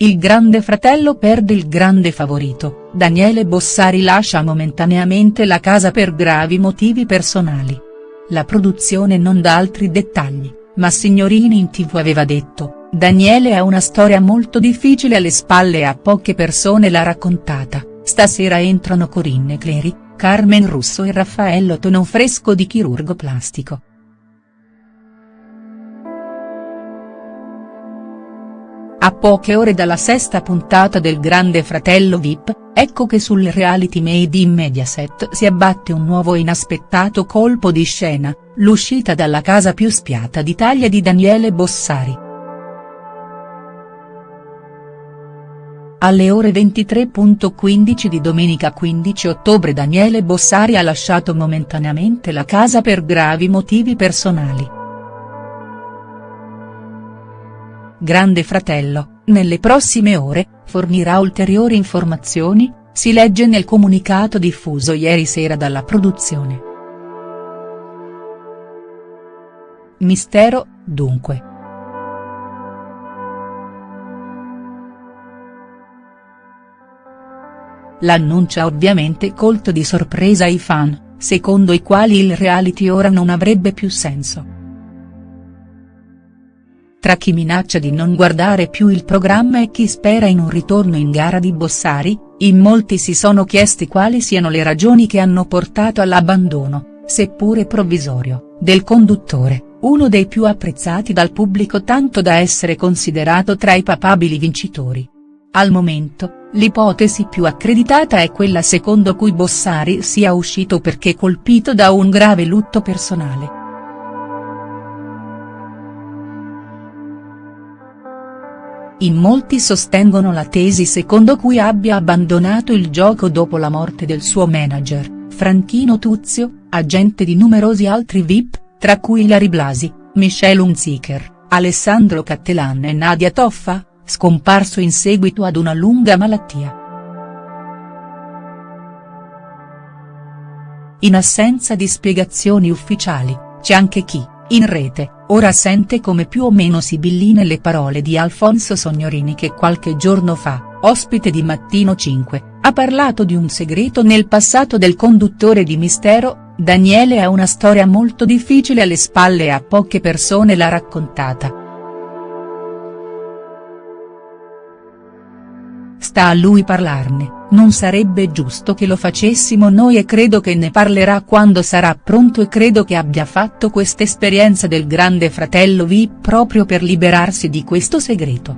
Il grande fratello perde il grande favorito, Daniele Bossari lascia momentaneamente la casa per gravi motivi personali. La produzione non dà altri dettagli, ma Signorini in tv aveva detto, Daniele ha una storia molto difficile alle spalle e a poche persone l'ha raccontata, stasera entrano Corinne Cleri, Carmen Russo e Raffaello Tonon fresco di chirurgo plastico. A poche ore dalla sesta puntata del Grande Fratello Vip, ecco che sul reality made in Mediaset si abbatte un nuovo inaspettato colpo di scena, l'uscita dalla casa più spiata d'Italia di Daniele Bossari. Alle ore 23.15 di domenica 15 ottobre Daniele Bossari ha lasciato momentaneamente la casa per gravi motivi personali. Grande Fratello, nelle prossime ore, fornirà ulteriori informazioni, si legge nel comunicato diffuso ieri sera dalla produzione. Mistero, dunque. L'annuncio ha ovviamente colto di sorpresa i fan, secondo i quali il reality ora non avrebbe più senso. Tra chi minaccia di non guardare più il programma e chi spera in un ritorno in gara di Bossari, in molti si sono chiesti quali siano le ragioni che hanno portato all'abbandono, seppure provvisorio, del conduttore, uno dei più apprezzati dal pubblico tanto da essere considerato tra i papabili vincitori. Al momento, l'ipotesi più accreditata è quella secondo cui Bossari sia uscito perché colpito da un grave lutto personale. In molti sostengono la tesi secondo cui abbia abbandonato il gioco dopo la morte del suo manager, Franchino Tuzio, agente di numerosi altri VIP, tra cui Larry Blasi, Michelle Hunziker, Alessandro Cattelan e Nadia Toffa, scomparso in seguito ad una lunga malattia. In assenza di spiegazioni ufficiali, c'è anche chi, in rete, ora sente come più o meno sibilline le parole di Alfonso Sognorini che qualche giorno fa, ospite di Mattino 5, ha parlato di un segreto nel passato del conduttore di Mistero, Daniele ha una storia molto difficile alle spalle e a poche persone l'ha raccontata. Sta a lui parlarne non sarebbe giusto che lo facessimo noi e credo che ne parlerà quando sarà pronto e credo che abbia fatto quest'esperienza del grande fratello V proprio per liberarsi di questo segreto.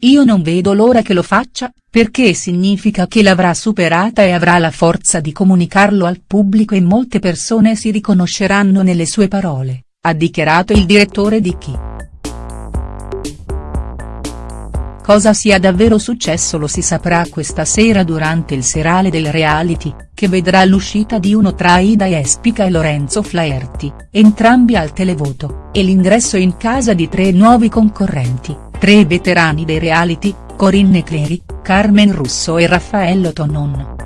Io non vedo l'ora che lo faccia, perché significa che l'avrà superata e avrà la forza di comunicarlo al pubblico e molte persone si riconosceranno nelle sue parole, ha dichiarato il direttore di Chi. Cosa sia davvero successo lo si saprà questa sera durante il serale del reality, che vedrà l'uscita di uno tra Aida Espica e Lorenzo Flaherty, entrambi al televoto, e l'ingresso in casa di tre nuovi concorrenti, tre veterani dei reality, Corinne Cleri, Carmen Russo e Raffaello Tonon.